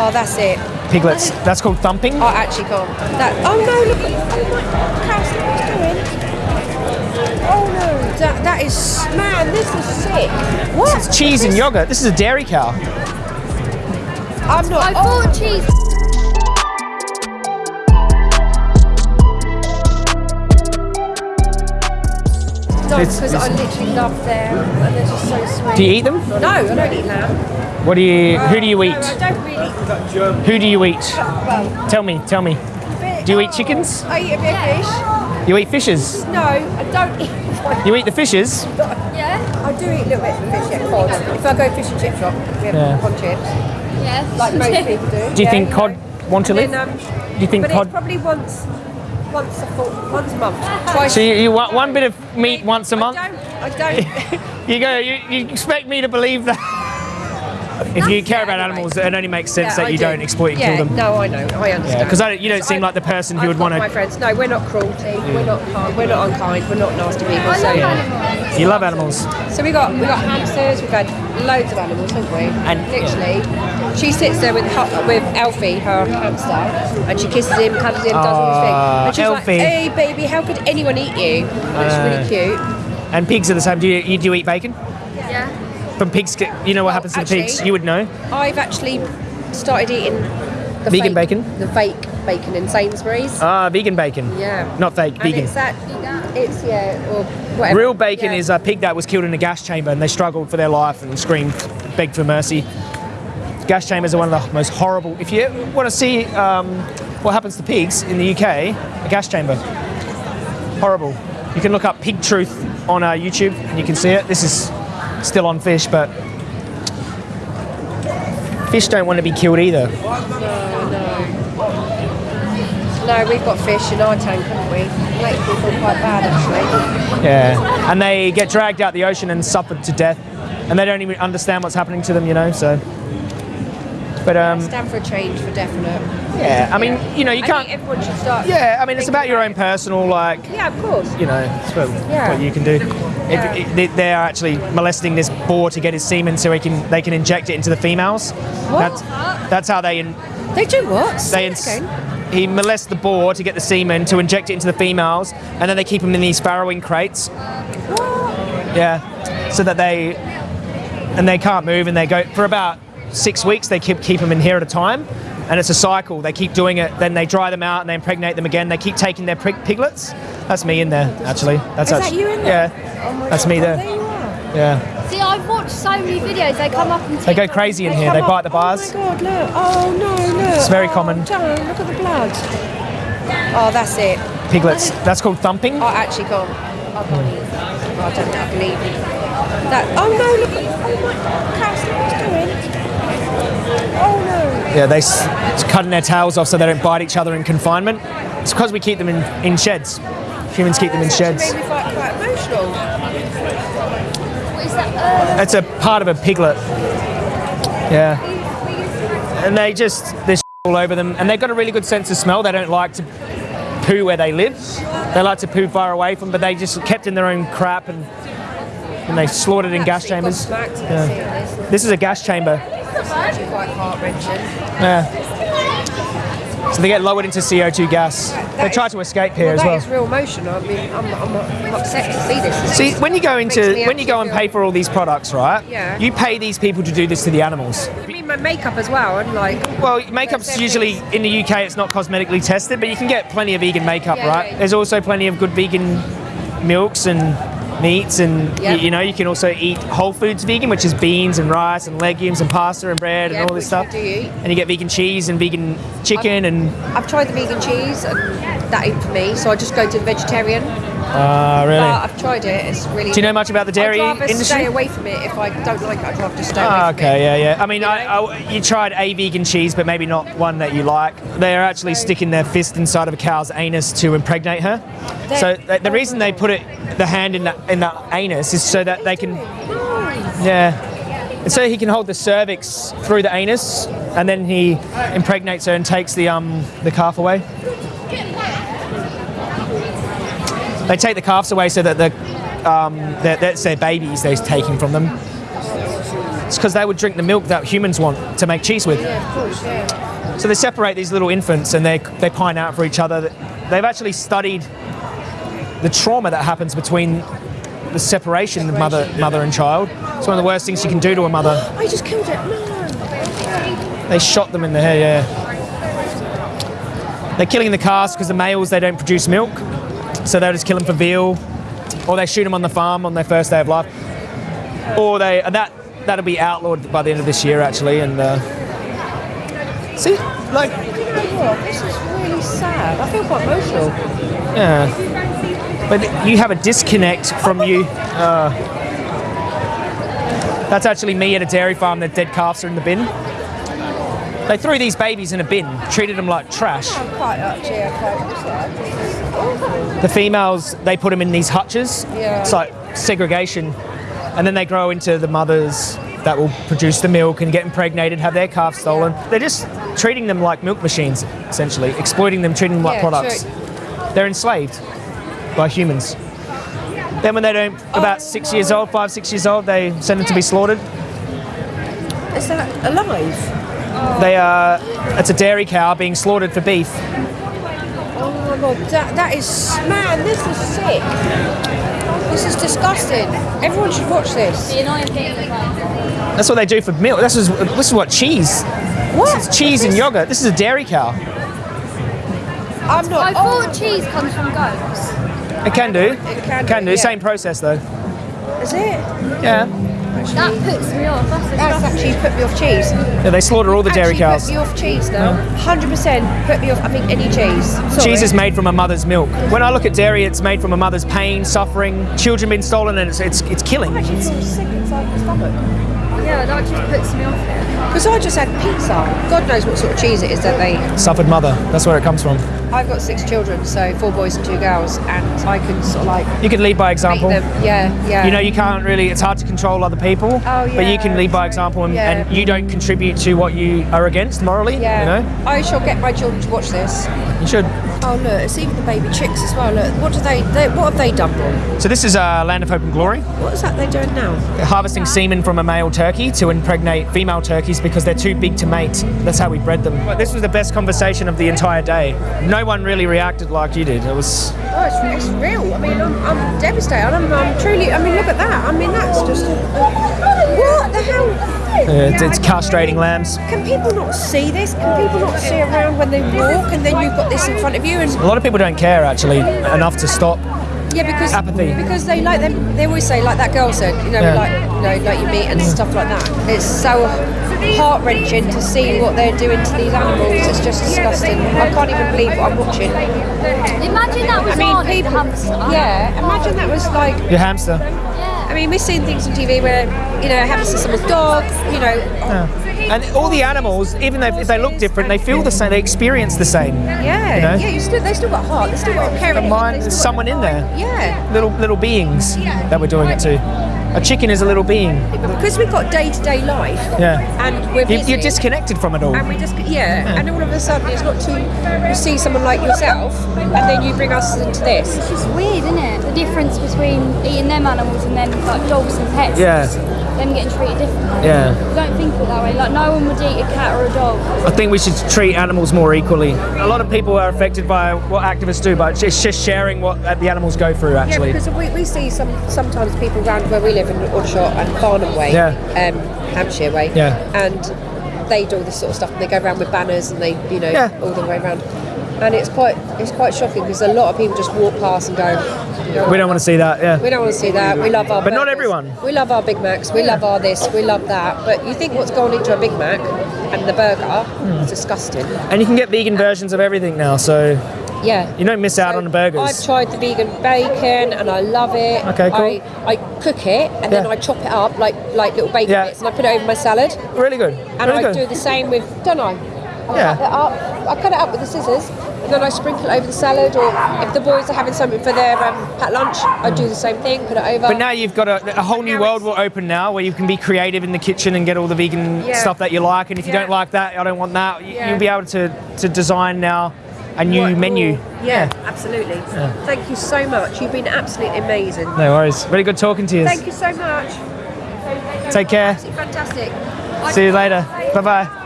Oh, that's it. Piglets. That's called thumping. Oh, actually can't. That. Oh no! Look at. Oh my. Cass, look what it's doing. Oh no! That that is man. This is sick. What? It's cheese and yogurt. This is a dairy cow. I'm not. I oh, thought cheese. no, it's- because I literally love them, and they're just so sweet. Do you eat them? No, I don't eat lamb. What do you? Who do you eat? I don't really. Who do you eat? Tell me. Tell me. Do you eat chickens? I eat a bit of fish. You eat fishes. No, I don't eat. You eat the fishes. Yeah. I do eat a little bit of fish, yeah, cod. If I go fish and chip shop, we have Yeah. cod chips, Yeah. like most people do. Do you yeah, think know. cod want to live? then, um, Do you think but cod? it's probably once, once a full, once a month, twice. So you, you want one bit of meat once a month? don't. I don't. You go. You, you expect me to believe that? If you care about anyway. animals, it only makes sense Yeah, that I you do. not exploit and yeah, kill them. No, I know. I understand. because you don't seem I- like the person who I've would want to. My friends, no, we're not cruelty. We're not kind. We're not unkind. We're not nasty people. I So, love animals. You love animals. so we got we got hamsters. We've had loads of animals, haven't we? And- literally, she sits there with her, with Alfie, her hamster, and she kisses him, cuddles him, does all this things. And she's Alfie. like, "Hey, baby, how could anyone eat you?" And it's Uh, really cute. And pigs are the same. Do you, you do you eat bacon? Yeah. From pigs, get- you know what happens to the pigs. You would know. I've actually started eating the Vegan fake- bacon? the fake bacon in Sainsbury's. Ah, vegan bacon. Yeah. Not fake, And vegan. it's that, it's yeah, or whatever. Real bacon Yeah. is a pig that was killed in a gas chamber and they struggled for their life and screamed, begged for mercy. Gas chambers are one of the most horrible. If you want to see um, what happens to pigs in the UK, a gas chamber. Horrible. You can look up Pig Truth on uh, YouTube and you can see it. This is still on fish, but fish don't want to be killed either. No, we've got fish in our tank, haven't we? It makes me feel quite bad actually. Yeah, and they get dragged out the ocean and suffered to death, and they don't even understand what's happening to them, you know. So, but um, Stand for a change for definite. yeah, I mean, you know, you can't. think everyone should start. Yeah, I mean, it's about your own personal, like, Yeah, of course. you know, it's what, Yeah. what you can do. Yeah. If, if they- they are actually molesting this boar to get his semen, so he can they can inject it into the females. That's, that's how they in, They do what? they ins- he molests the boar to get the semen to inject it into the females, and then they keep them in these farrowing crates. Yeah, so that they and they can't move, and they go for about six weeks. They keep keep them in here at a time, and it's a cycle. They keep doing it, then they dry them out, and they impregnate them again. They keep taking their pig- piglets. That's me in there, actually. That's Is that you in there? Yeah, Oh that's God. me Oh, there. there you are. Yeah, See, I've watched so many videos. They come up and they go crazy in here. They Come bite on. the oh bars. Oh my god, look. Oh no, look. It's very oh, common. Don't, look at the blood. Oh, that's it. Piglets. That's called thumping. I actually can't. I can't eat. I don't know. I believe it. That. Oh no, look. Oh my god, Cass, look doing. Oh no. Yeah, they s- it's cutting their tails off so they don't bite each other in confinement. It's because we keep them in, in sheds. Humans keep them in sheds. actually made me quite, quite emotional. What is that? Uh, That's a part of a piglet. Yeah. And they just, there's all over them. And they've got a really good sense of smell. They don't like to poo where they live. They like to poo far away from, but they just kept in their own crap and, and they slaughtered in gas chambers. Yeah. this. This is a gas chamber. It's actually quite heart wrenching. Yeah. So they get lowered into CO2 gas. They try is- to escape here well, as well. That is real emotional. I mean, I'm, I'm, I'm upset to see this. See, when you go into when you go and pay for all these products, right? Yeah. You pay these people to do this to the animals. I mean, my makeup as well, and like. Well, makeup's usually in the UK. It's not cosmetically tested, but you can get plenty of vegan makeup, Yeah, right? yeah. There's also plenty of good vegan milks and meats, and Yep. you know you can also eat whole foods vegan, which is beans and rice and legumes and pasta and bread Yeah, and all this stuff. Eat. And you get vegan cheese and vegan chicken and I've tried the vegan cheese, and that ain't for me, so I just go to the vegetarian. uh, really. But I've tried it. It's really. Do you know much about the dairy I'd rather industry? stay away from it. If I don't like it, I'd rather just stay away from okay, it. yeah, yeah. I mean, I, I, you tried a vegan cheese, but maybe not one that you like. They're actually sticking their fist inside of a cow's anus to impregnate her. So the, the reason they put it, the hand in the, in the anus, is so that they can, yeah, and so he can hold the cervix through the anus, and then he impregnates her and takes the um the calf away. They take the calves away so that the um, that that's their babies they're taking from them. It's because they would drink the milk that humans want to make cheese with. Yeah, of course, yeah. So they separate these little infants and they they pine out for each other. They've actually studied the trauma that happens between the separation of mother mother and child. It's one of the worst things you can do to a mother. I just killed it. No. They shot them in the head, yeah. They're killing the calves because the males they don't produce milk, so they'll just kill them for veal, or they shoot them on the farm on their first day of life, or they and that that'll be outlawed by the end of this year actually. And uh, see, like, this is really sad. I feel quite emotional. yeah, but you have a disconnect from you. Uh, that's actually me at a dairy farm. The dead calves are in the bin. They threw these babies in a bin, treated them like trash. Oh, quite actually. The females, they put them in these hutches. Yeah. It's like segregation. And then they grow into the mothers that will produce the milk and get impregnated, have their calves stolen. They're just treating them like milk machines, essentially, exploiting them, treating them like Yeah, products. true. They're enslaved by humans. Then when they don't, about six oh, years old, five, six years old, they send them to be slaughtered. Is that alive? They are, it's a dairy cow being slaughtered for beef. Oh my god, that, that is man, this is sick. This is disgusting. Everyone should watch this. The annoying thing is like, That's what they do for milk. This is, this is what cheese. What? This is cheese and yogurt. This is a dairy cow. I'm not. I not. thought Oh, cheese comes from goats. It can do. It can do, do. yeah. Same process though. Is it? Yeah. That puts me off. That's That's actually put me off cheese. Yeah, they slaughter all the dairy actually cows. Put me off cheese now. Hundred percent put me off. I think any cheese. Sorry. Cheese is made from a mother's milk. When I look at dairy, it's made from a mother's pain, suffering, children being stolen, and it's it's, it's killing. I actually feel sick inside my stomach. Yeah, that just puts me off it. Because I just had pizza. God knows what sort of cheese it is that they. Suffered mother. That's where it comes from. I've got six children, so four boys and two girls, and I can sort of like You can lead by example. them. Yeah, yeah. You know, you can't really. It's hard to control other people. Oh, yeah, But you can lead by example, and, Yeah. and you don't contribute to what you are against morally. Yeah. You know, I shall get my children to watch this. you should. Oh look, it's even the baby chicks as well. Look, what do they? they what have they done wrong? So this is uh, Land of Hope and Glory. What is that they're doing now? They're harvesting semen from a male turkey to impregnate female turkeys because they're too big to mate. That's how we bred them. But this was the best conversation of the entire day. No one really reacted like you did. It was. Oh, it's, it's real. I mean, I'm, I'm devastated. I'm, I'm truly. I mean, look at that. I mean, that's just. What the hell? Uh, it's castrating lambs. Can people not see this? Can people not see around when they walk, and then you've got this in front of you? And A lot of people don't care actually enough to stop. yeah, because Apathy. because they like them. They always say, like that girl said, you know, Yeah. like you know, like you meat and stuff like that. It's so heart wrenching to see what they're doing to these animals. It's just disgusting. I can't even believe what I'm watching. Imagine that was I mean, on people. the hamster. Yeah, imagine that was like. Your hamster. I mean, we've seen things on TV where you know it happens to someone's dog. You know, And all the animals, even though if they look different, they feel the same. They experience the same. yeah, You know? yeah. You still, they still got heart. They still got care. But mine, there's someone in there. Yeah, Little little beings that we're doing it to. A chicken is a little being. because we've got day to day life. Yeah. And we're You, busy. you're disconnected from it all. And we just yeah, and all of a sudden it's not too. You see someone like yourself, and then you bring us into this. It's just weird, isn't it? The difference between eating them animals and then like dogs and pets. Yeah. It's just Them getting treated differently. Yeah. You don't think of it that way. Like no one would eat a cat or a dog. I think we should treat animals more equally. A lot of people are affected by what activists do, but it's just sharing what the animals go through. Actually. Yeah, because we, we see some sometimes people around where we live in Aldershot and Farnham Way, Yeah. um, Hampshire Way, Yeah. and they do all this sort of stuff and they go around with banners and they you know Yeah. all the way around, and it's quite it's quite shocking because a lot of people just walk past and go, we don't want to see that. Yeah. we don't want to see that. We love our But not everyone. We love our Big Macs. We love our this. We love that. But you think what's gone into a Big Mac and the burger? Hmm. It's disgusting. And you can get vegan versions of everything now, so Yeah. you don't miss out on the burgers. I've tried the vegan bacon and I love it. Okay, cool. I, I cook it and then I chop it up like like little bacon Yeah. bits and I put it over my salad. really good. And really I good. do the same with, don't I? I Yeah. cut it up. I cut it up with the scissors and then I sprinkle it over the salad. Or if the boys are having something for their um, lunch, I do the same thing. Put it over. But now you've got a, a whole new world will open now where you can be creative in the kitchen and get all the vegan Yeah. stuff that you like. And if you Yeah. don't like that, I don't want that. You, Yeah. You'll be able to, to design now a new What- menu. Yeah, absolutely. Thank you so much. You've been absolutely amazing. No worries. Really good talking to you. Thank you so much. Take care. Absolutely fantastic. See you later. Bye bye.